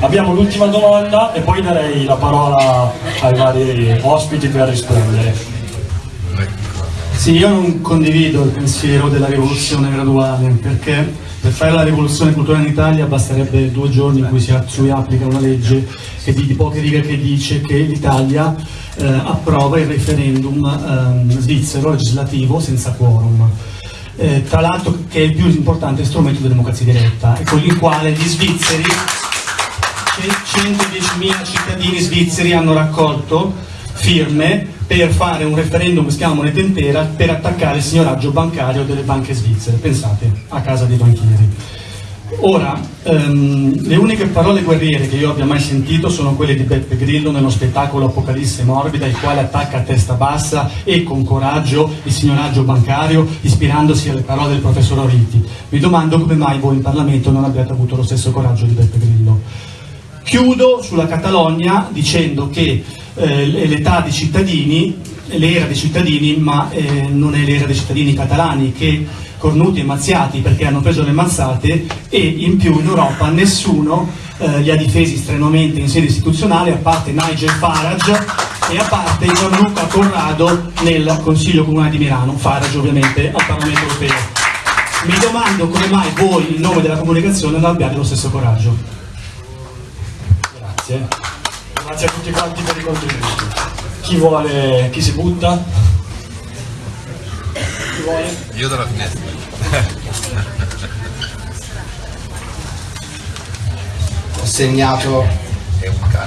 Abbiamo l'ultima domanda e poi darei la parola ai vari ospiti per rispondere. Sì, io non condivido il pensiero della rivoluzione graduale perché per fare la rivoluzione culturale in Italia basterebbe due giorni in cui si, applica una legge di, di, poche righe che dice che l'Italia eh, approva il referendum eh, svizzero legislativo senza quorum. Eh, tra l'altro che è il più importante strumento di democrazia diretta e con il quale gli svizzeri, 110.000 cittadini svizzeri hanno raccolto firme per fare un referendum che si chiama moneta intera per attaccare il signoraggio bancario delle banche svizzere, pensate, a casa dei banchieri. Ora, ehm, le uniche parole guerriere che io abbia mai sentito sono quelle di Beppe Grillo nello spettacolo Apocalisse Morbida, il quale attacca a testa bassa e con coraggio il signoraggio bancario, ispirandosi alle parole del professor Oriti. Mi domando come mai voi in Parlamento non abbiate avuto lo stesso coraggio di Beppe Grillo. Chiudo sulla Catalogna dicendo che eh, l'età dei cittadini, l'era dei cittadini, ma eh, non è l'era dei cittadini catalani che cornuti e mazziati perché hanno preso le mazzate e in più in Europa nessuno eh, li ha difesi strenuamente in sede istituzionale a parte Nigel Farage e a parte Gianluca Corrado nel Consiglio Comunale di Milano, Farage ovviamente al Parlamento Europeo. Mi domando come mai voi in nome della comunicazione non abbiate lo stesso coraggio. Grazie. Grazie a tutti quanti per i contributi. Chi vuole, chi si butta? Chi vuole? Io dalla finestra. Ho, segnato,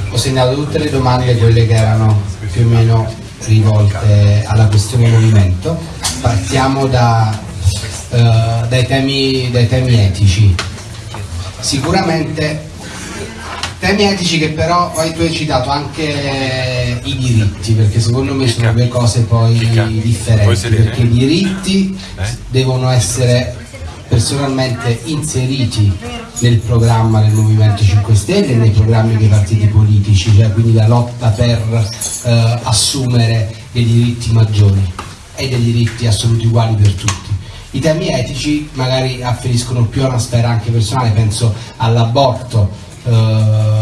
ho segnato tutte le domande, quelle che erano più o meno rivolte alla questione movimento. Partiamo da, uh, dai, temi, dai temi etici. Sicuramente Temi etici che però poi tu hai citato anche i diritti, perché secondo me sono due cose poi differenti, perché i diritti eh? devono essere personalmente inseriti nel programma del Movimento 5 Stelle e nei programmi dei partiti politici, cioè quindi la lotta per eh, assumere dei diritti maggiori e dei diritti assoluti uguali per tutti. I temi etici magari afferiscono più a una sfera anche personale, penso all'aborto, Uh,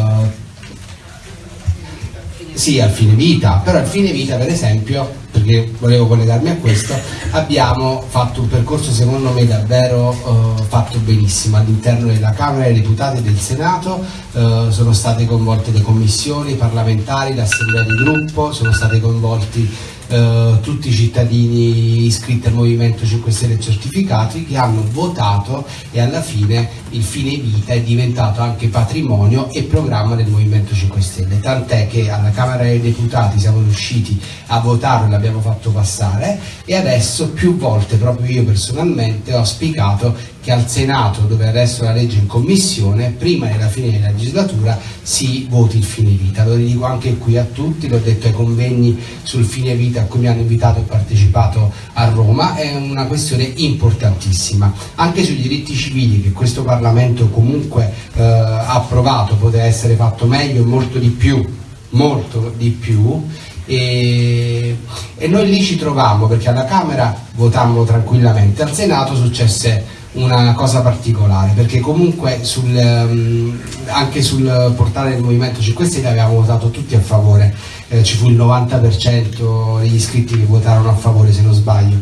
sì, al fine vita, però al fine vita per esempio, perché volevo collegarmi a questo, abbiamo fatto un percorso secondo me davvero uh, fatto benissimo. All'interno della Camera dei Deputati e del Senato, uh, sono state coinvolte le commissioni parlamentari, l'assemblea di gruppo, sono state coinvolti eh, tutti i cittadini iscritti al Movimento 5 Stelle certificati che hanno votato e alla fine il fine vita è diventato anche patrimonio e programma del Movimento 5 Stelle, tant'è che alla Camera dei Deputati siamo riusciti a votarlo e l'abbiamo fatto passare e adesso più volte proprio io personalmente ho auspicato che al Senato, dove adesso la legge in commissione, prima della fine della legislatura si voti il fine vita. Lo dico anche qui a tutti, l'ho detto ai convegni sul fine vita a cui mi hanno invitato e partecipato a Roma, è una questione importantissima. Anche sui diritti civili che questo Parlamento comunque eh, ha approvato, poteva essere fatto meglio, molto di più, molto di più, e, e, noi lì ci trovammo perché alla Camera votammo tranquillamente, al Senato successe una cosa particolare perché comunque sul, um, anche sul portale del Movimento 5 Stelle avevamo votato tutti a favore. Eh, ci fu il 90% degli iscritti che votarono a favore se non sbaglio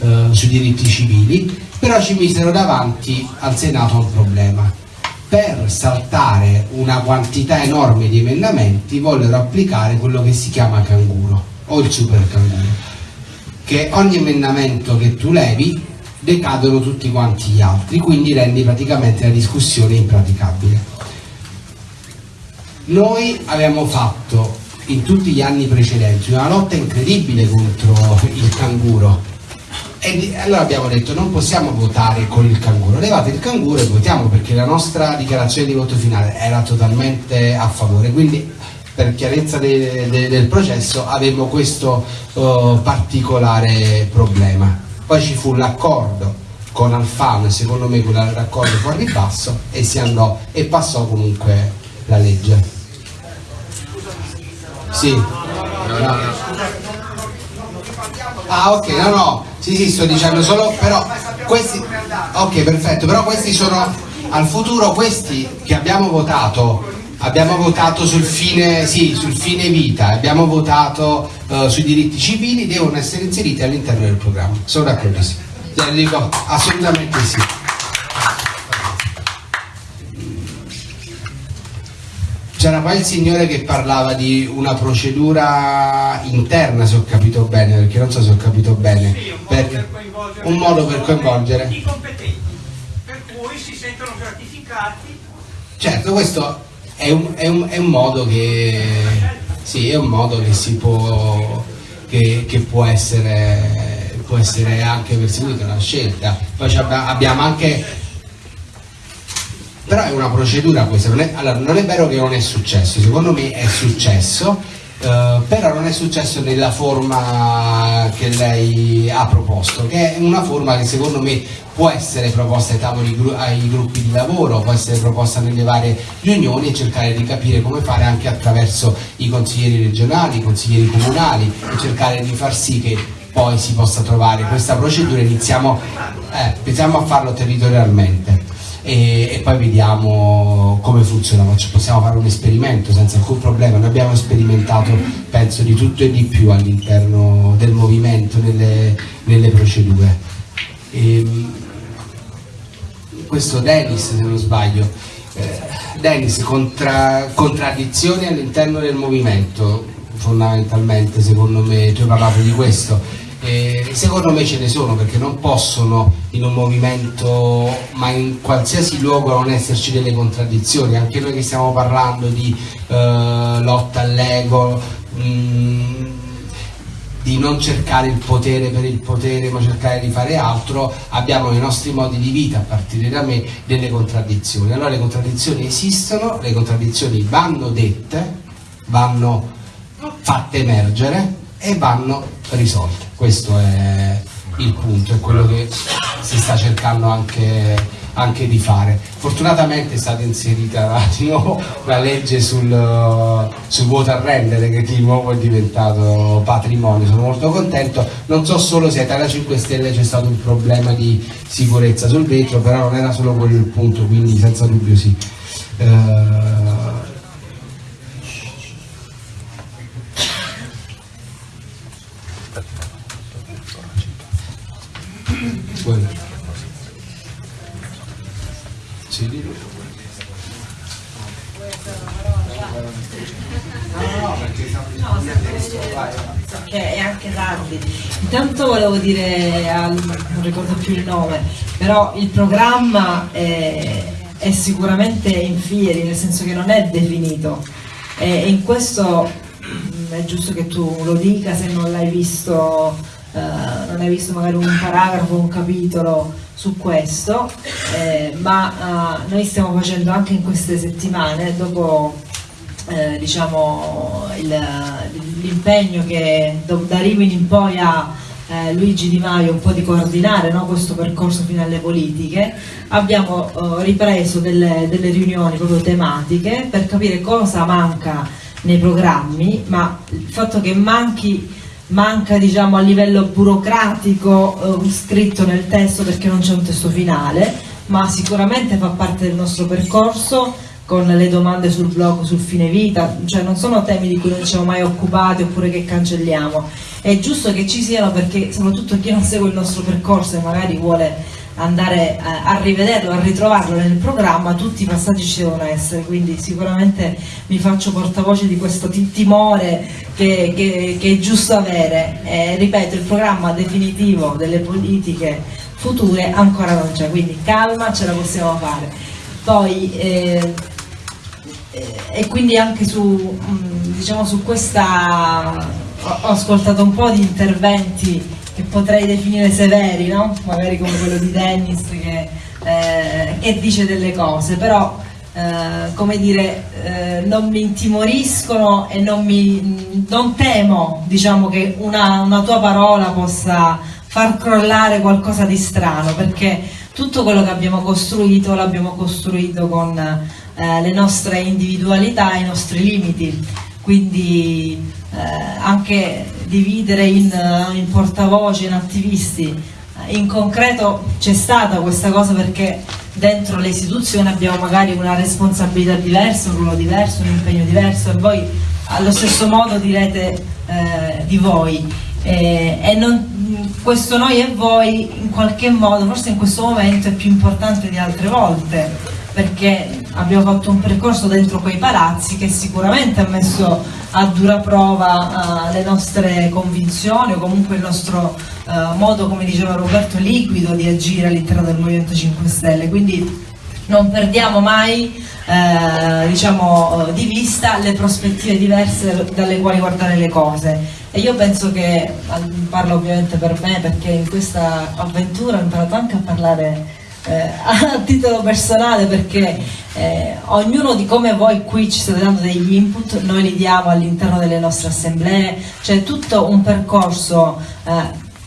eh, sui diritti civili però ci misero davanti al Senato un problema per saltare una quantità enorme di emendamenti vollero applicare quello che si chiama canguro o il super canguro che ogni emendamento che tu levi decadono tutti quanti gli altri, quindi rendi praticamente la discussione impraticabile. Noi abbiamo fatto in tutti gli anni precedenti una lotta incredibile contro il canguro e allora abbiamo detto non possiamo votare con il canguro, levate il canguro e votiamo perché la nostra dichiarazione di voto finale era totalmente a favore, quindi per chiarezza de, de, del processo avevo questo uh, particolare problema poi ci fu l'accordo con Alfano, secondo me era l'accordo fuori basso e si andò e passò comunque la legge. Sì. No. Ah ok, no no, sì sì sto dicendo solo, però questi, ok perfetto, però questi sono al futuro questi che abbiamo votato abbiamo votato sul fine, sì, sul fine vita, abbiamo votato uh, sui diritti civili, devono essere inseriti all'interno del programma. Sono d'accordissimo. Dico, assolutamente sì. C'era poi il signore che parlava di una procedura interna, se ho capito bene, perché non so se ho capito bene. Sì, un, modo per un modo per coinvolgere i competenti, per cui si sentono gratificati. Certo, questo è un, è un, è un modo che sì, è un modo che si può che, che può essere può essere anche perseguito una scelta poi abbiamo anche però è una procedura questa non è, allora non è vero che non è successo secondo me è successo eh, però non è successo nella forma che lei ha proposto, che è una forma che secondo me può essere proposta ai tavoli, ai gruppi di lavoro, può essere proposta nelle varie riunioni e cercare di capire come fare anche attraverso i consiglieri regionali, i consiglieri comunali e cercare di far sì che poi si possa trovare questa procedura. Iniziamo, eh, iniziamo a farlo territorialmente e, e, poi vediamo come funziona, possiamo fare un esperimento senza alcun problema, noi abbiamo sperimentato penso di tutto e di più all'interno del movimento, nelle, nelle procedure. E, ehm, questo Dennis se non sbaglio, eh, Dennis contra, contraddizioni all'interno del movimento fondamentalmente secondo me, tu hai parlato di questo eh, secondo me ce ne sono perché non possono in un movimento, ma in qualsiasi luogo non esserci delle contraddizioni. Anche noi che stiamo parlando di eh, lotta all'ego, mm, di non cercare il potere per il potere ma cercare di fare altro, abbiamo nei nostri modi di vita, a partire da me, delle contraddizioni. Allora le contraddizioni esistono, le contraddizioni vanno dette, vanno fatte emergere e vanno risolte. Questo è il punto, è quello che si sta cercando anche, anche di fare. Fortunatamente è stata inserita nuovo la legge sul, sul water render che di nuovo è diventato patrimonio, sono molto contento. Non so solo se a Italia 5 Stelle c'è stato un problema di sicurezza sul vetro, però non era solo quello il punto, quindi senza dubbio sì. Uh, Sì, perché è anche tardi. Intanto volevo dire, al, non ricordo più il nome, però il programma è, è sicuramente in fieri, nel senso che non è definito. E in questo mm, è giusto che tu lo dica se non l'hai visto eh, non hai visto magari un paragrafo, un capitolo su questo, eh, ma uh, noi stiamo facendo anche in queste settimane, dopo eh, diciamo, l'impegno che da Rimini in poi ha eh, Luigi Di Maio un po' di coordinare no, questo percorso fino alle politiche, abbiamo eh, ripreso delle, delle riunioni proprio tematiche per capire cosa manca nei programmi, ma il fatto che manchi manca diciamo, a livello burocratico eh, scritto nel testo perché non c'è un testo finale, ma sicuramente fa parte del nostro percorso con le domande sul blog, sul fine vita, cioè non sono temi di cui non ci siamo mai occupati oppure che cancelliamo. È giusto che ci siano perché soprattutto chi non segue il nostro percorso e magari vuole andare a, rivederlo, a ritrovarlo nel programma, tutti i passaggi ci devono essere, quindi sicuramente mi faccio portavoce di questo timore che, che, che è giusto avere. E, ripeto, il programma definitivo delle politiche future ancora non c'è, quindi calma, ce la possiamo fare. Poi, eh, eh e quindi anche su, diciamo, su questa ho ascoltato un po' di interventi che potrei definire severi, no? magari come quello di Dennis che, eh, che dice delle cose, però eh, come dire, eh, non mi intimoriscono e non, mi, non temo diciamo, che una, una tua parola possa far crollare qualcosa di strano, perché tutto quello che abbiamo costruito l'abbiamo costruito con eh, le nostre individualità i nostri limiti, quindi eh, anche dividere in, in portavoce, in attivisti, eh, in concreto c'è stata questa cosa perché dentro le istituzioni abbiamo magari una responsabilità diversa, un ruolo diverso, un impegno diverso e voi allo stesso modo direte eh, di voi. Eh, e non, questo noi e voi in qualche modo, forse in questo momento è più importante di altre volte perché abbiamo fatto un percorso dentro quei palazzi che sicuramente ha messo a dura prova uh, le nostre convinzioni o comunque il nostro uh, modo, come diceva Roberto, liquido di agire all'interno del Movimento 5 Stelle. Quindi non perdiamo mai eh, diciamo, di vista le prospettive diverse dalle quali guardare le cose. E io penso che, parlo ovviamente per me, perché in questa avventura ho imparato anche a parlare eh, a titolo personale perché eh, ognuno di come voi qui ci state dando degli input, noi li diamo all'interno delle nostre assemblee, c'è tutto un percorso eh,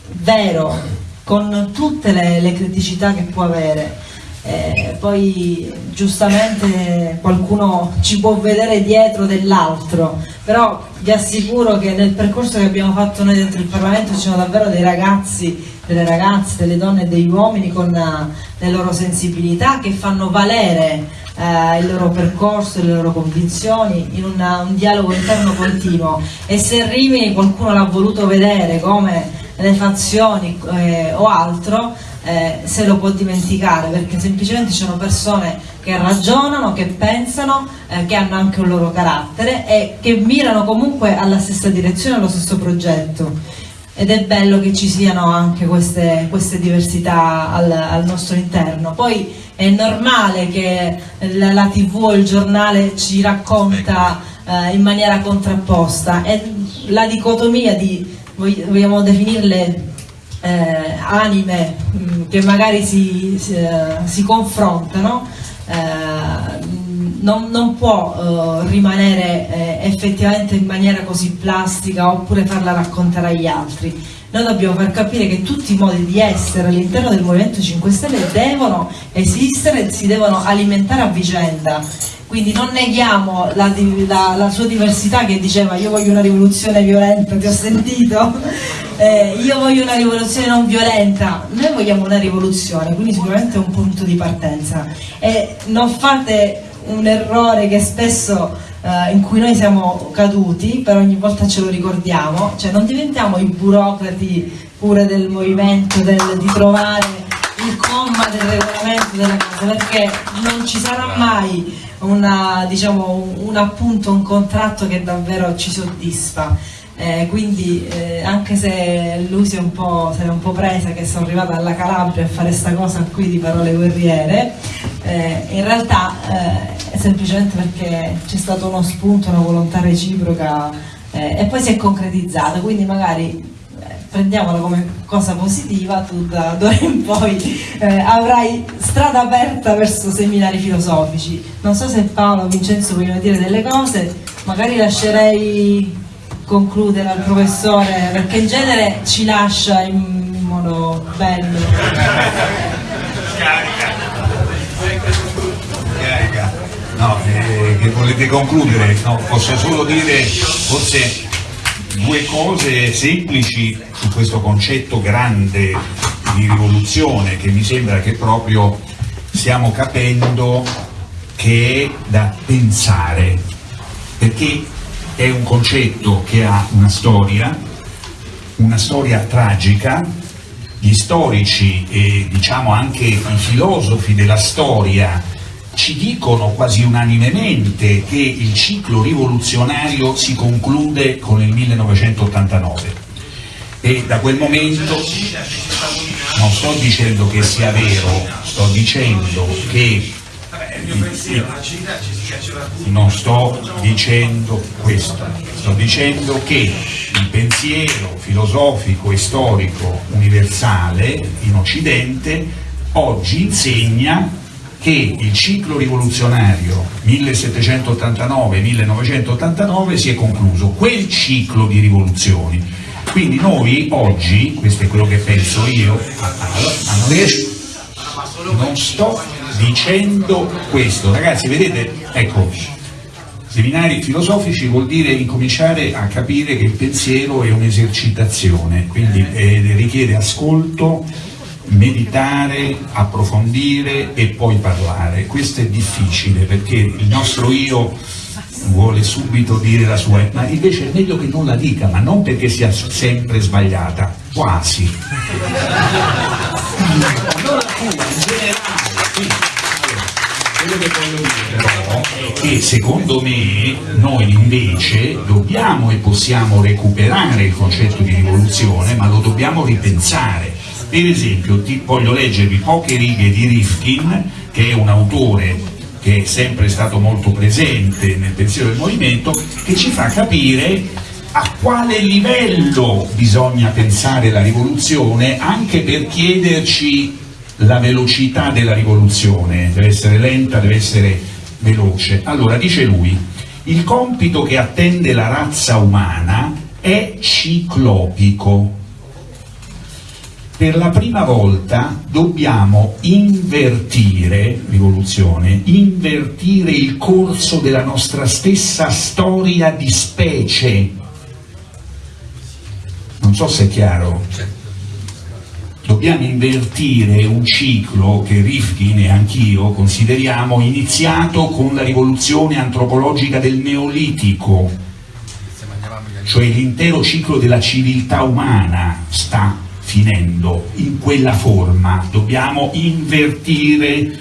vero con tutte le, le, criticità che può avere. Eh, poi giustamente qualcuno ci può vedere dietro dell'altro, però vi assicuro che nel percorso che abbiamo fatto noi dentro il Parlamento ci sono davvero dei ragazzi delle ragazze, delle donne e degli uomini con uh, le loro sensibilità che fanno valere uh, il loro percorso, le loro convinzioni in una, un dialogo interno continuo. E se Rimini qualcuno l'ha voluto vedere come le fazioni eh, o altro eh, se lo può dimenticare perché semplicemente ci sono persone che ragionano, che pensano, eh, che hanno anche un loro carattere e che mirano comunque alla stessa direzione, allo stesso progetto ed è bello che ci siano anche queste, queste diversità al, al, nostro interno. Poi è normale che la, la tv o il giornale ci racconta eh, in maniera contrapposta e la dicotomia di, vogliamo definirle eh, anime mh, mm, che magari si, si, uh, si confrontano, eh, non, non può uh, rimanere eh, effettivamente in maniera così plastica oppure farla raccontare agli altri. Noi dobbiamo far capire che tutti i modi di essere all'interno del Movimento 5 Stelle devono esistere si devono alimentare a vicenda. Quindi non neghiamo la, la, la sua diversità che diceva io voglio una rivoluzione violenta, ti ho sentito, eh, io voglio una rivoluzione non violenta, noi vogliamo una rivoluzione, quindi sicuramente è un punto di partenza. E non fate un errore che spesso eh, in cui noi siamo caduti, però ogni volta ce lo ricordiamo, cioè non diventiamo i burocrati pure del movimento, del, di trovare il comma del regolamento della cosa, perché non ci sarà mai una, diciamo, un appunto, un contratto che davvero ci soddisfa. Eh, quindi eh, anche se lui si è un po', se è un po' presa che sono arrivata alla Calabria a fare questa cosa qui di parole guerriere, eh, in realtà eh, semplicemente perché c'è stato uno spunto, una volontà reciproca eh, e poi si è concretizzata, quindi magari eh, prendiamola come cosa positiva, tu da d'ora in poi eh, avrai strada aperta verso seminari filosofici. Non so se Paolo o Vincenzo vogliono dire delle cose, magari lascerei concludere al professore perché in genere ci lascia in modo bello. No, eh, che volete concludere? No, posso solo dire forse due cose semplici su questo concetto grande di rivoluzione che mi sembra che proprio stiamo capendo che è da pensare, perché è un concetto che ha una storia, una storia tragica, gli storici e diciamo anche i filosofi della storia ci dicono quasi unanimemente che il ciclo rivoluzionario si conclude con il 1989 e da quel momento non sto dicendo che sia vero, sto dicendo che non sto dicendo questo, sto dicendo che il pensiero filosofico e storico universale in Occidente oggi insegna che il ciclo rivoluzionario 1789-1989 si è concluso, quel ciclo di rivoluzioni. Quindi noi oggi, questo è quello che penso io, non sto dicendo questo. Ragazzi, vedete, ecco, seminari filosofici vuol dire incominciare a capire che il pensiero è un'esercitazione, quindi eh, richiede ascolto, meditare, approfondire e poi parlare. Questo è difficile perché il nostro io vuole subito dire la sua, ma invece è meglio che non la dica, ma non perché sia sempre sbagliata, quasi. Tua, in generale. Quello che voglio dire però è che secondo me noi invece dobbiamo e possiamo recuperare il concetto di rivoluzione, ma lo dobbiamo ripensare. Per esempio, ti, voglio leggervi poche righe di Rifkin, che è un autore che è sempre stato molto presente nel pensiero del movimento, che ci fa capire a quale livello bisogna pensare la rivoluzione anche per chiederci la velocità della rivoluzione, deve essere lenta, deve essere veloce. Allora dice lui, il compito che attende la razza umana è ciclopico, per la prima volta dobbiamo invertire, rivoluzione, invertire il corso della nostra stessa storia di specie. Non so se è chiaro. Dobbiamo invertire un ciclo che Rifkin e anch'io consideriamo iniziato con la rivoluzione antropologica del Neolitico, cioè l'intero ciclo della civiltà umana sta finendo in quella forma, dobbiamo invertire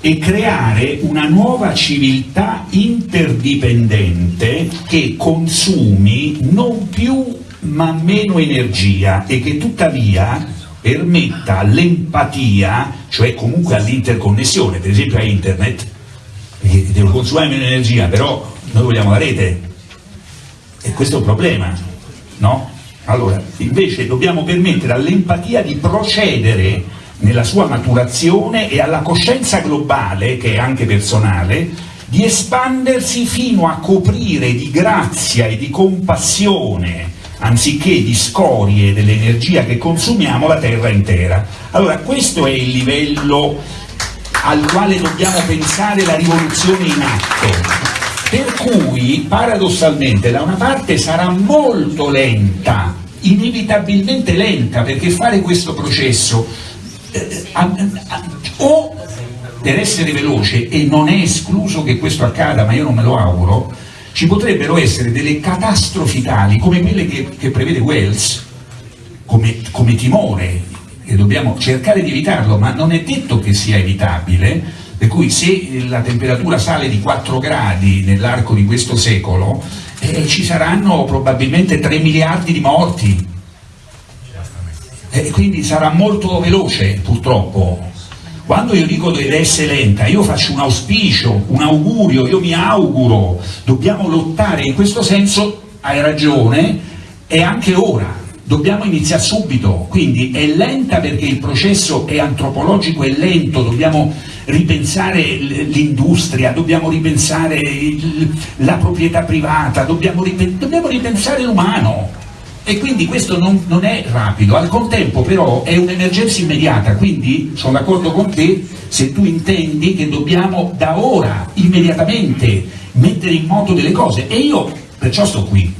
e creare una nuova civiltà interdipendente che consumi non più ma meno energia e che tuttavia permetta l'empatia, cioè comunque all'interconnessione, per esempio a internet, che devo consumare meno energia, però noi vogliamo la rete. E questo è un problema, no? Allora, invece dobbiamo permettere all'empatia di procedere nella sua maturazione e alla coscienza globale, che è anche personale, di espandersi fino a coprire di grazia e di compassione, anziché di scorie dell'energia che consumiamo, la terra intera. Allora, questo è il livello al quale dobbiamo pensare la rivoluzione in atto. Per cui, paradossalmente, da una parte sarà molto lenta, inevitabilmente lenta, perché fare questo processo eh, o per essere veloce, e non è escluso che questo accada, ma io non me lo auguro, ci potrebbero essere delle catastrofi tali come quelle che, che prevede Wells, come, come timore, che dobbiamo cercare di evitarlo, ma non è detto che sia evitabile, per cui se la temperatura sale di 4 gradi nell'arco di questo secolo, eh, ci saranno probabilmente 3 miliardi di morti. E quindi sarà molto veloce, purtroppo. Quando io dico deve essere lenta, io faccio un auspicio, un augurio, io mi auguro, dobbiamo lottare, in questo senso hai ragione, è anche ora, dobbiamo iniziare subito, quindi è lenta perché il processo è antropologico, è lento, dobbiamo ripensare l'industria, dobbiamo ripensare la proprietà privata, dobbiamo, ripen dobbiamo ripensare l'umano. E quindi questo non, non, è rapido, al contempo però è un'emergenza immediata, quindi sono d'accordo con te se tu intendi che dobbiamo da ora, immediatamente, mettere in moto delle cose. E io perciò sto qui,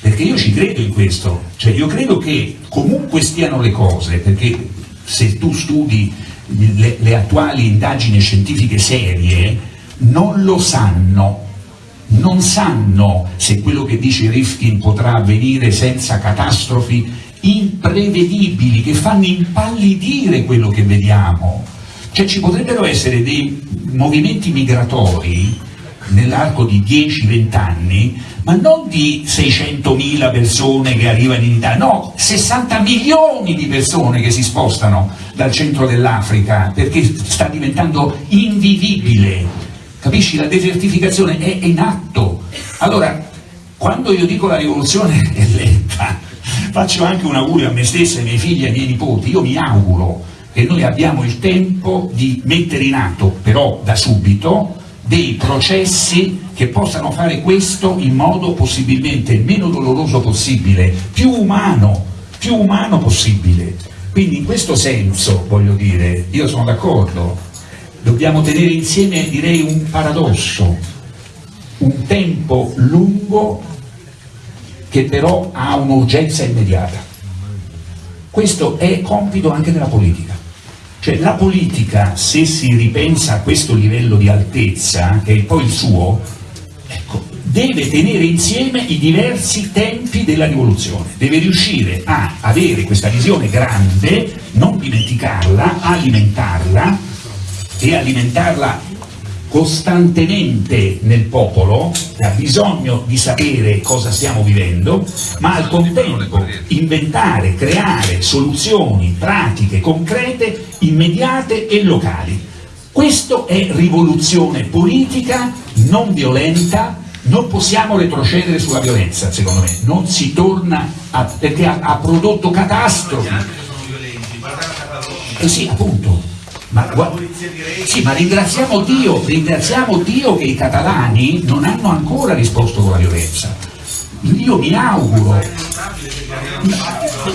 perché io ci credo in questo, cioè io credo che comunque stiano le cose, perché se tu studi le, le attuali indagini scientifiche serie non lo sanno, non sanno se quello che dice Rifkin potrà avvenire senza catastrofi imprevedibili che fanno impallidire quello che vediamo. Cioè ci potrebbero essere dei movimenti migratori nell'arco di 10-20 anni, ma non di 600.000 persone che arrivano in Italia, no, 60 milioni di persone che si spostano dal centro dell'Africa perché sta diventando invivibile. Capisci? La desertificazione è in atto. Allora, quando io dico la rivoluzione è lenta, faccio anche un augurio a me stesso, ai miei figli e ai miei nipoti, io mi auguro che noi abbiamo il tempo di mettere in atto, però da subito, dei processi che possano fare questo in modo possibilmente meno doloroso possibile, più umano, più umano possibile. Quindi in questo senso, voglio dire, io sono d'accordo, dobbiamo tenere insieme, direi, un paradosso, un tempo lungo che però ha un'urgenza immediata. questo è compito anche della politica. Cioè la politica, se si ripensa a questo livello di altezza, che è poi il suo, ecco, deve tenere insieme i diversi tempi della rivoluzione, deve riuscire a avere questa visione grande, non dimenticarla, alimentarla e alimentarla costantemente nel popolo, che ha bisogno di sapere cosa stiamo vivendo, ma al contempo inventare, creare soluzioni pratiche, concrete, immediate e locali. Questo è rivoluzione politica non violenta, non possiamo retrocedere sulla violenza, secondo me, non si torna a, perché ha, ha prodotto catastrofi. Eh sì, appunto. Ma, sì, ma ringraziamo Dio, ringraziamo Dio che i catalani non hanno ancora risposto con la violenza. Io mi auguro,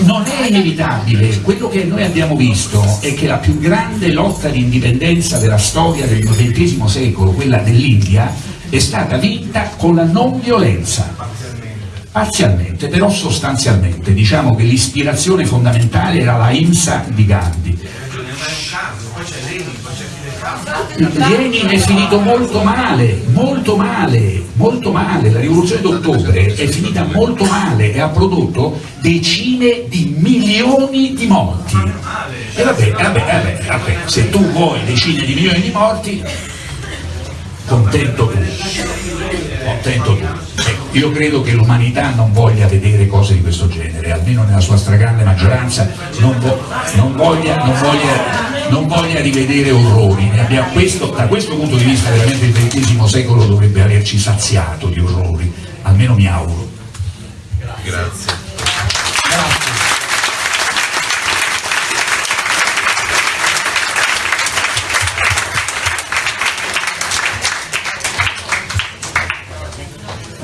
non è inevitabile, quello che noi abbiamo visto è che la più grande lotta di indipendenza della storia del XX secolo, quella dell'India, è stata vinta con la non violenza. Parzialmente, però sostanzialmente, diciamo che l'ispirazione fondamentale era la IMSA di Gandhi Lenin è finito molto male, molto male, molto male, la rivoluzione d'ottobre è finita molto male e ha prodotto decine di milioni di morti. E vabbè, vabbè, vabbè, vabbè, se tu vuoi decine di milioni di morti, contento tu, contento tu. Ecco, io credo che l'umanità non voglia vedere cose di questo genere, almeno nella sua stragrande maggioranza non, vo non, voglia, non, voglia, non voglia, rivedere orrori. Questo, da questo punto di vista veramente il XX secolo dovrebbe averci saziato di orrori, almeno mi auguro. Grazie.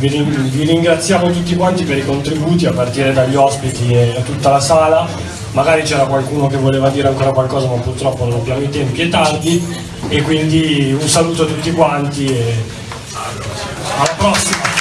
Vi, ringraziamo tutti quanti per i contributi a partire dagli ospiti e da tutta la sala. Magari c'era qualcuno che voleva dire ancora qualcosa ma purtroppo non abbiamo i tempi, è tardi e quindi un saluto a tutti quanti e alla prossima!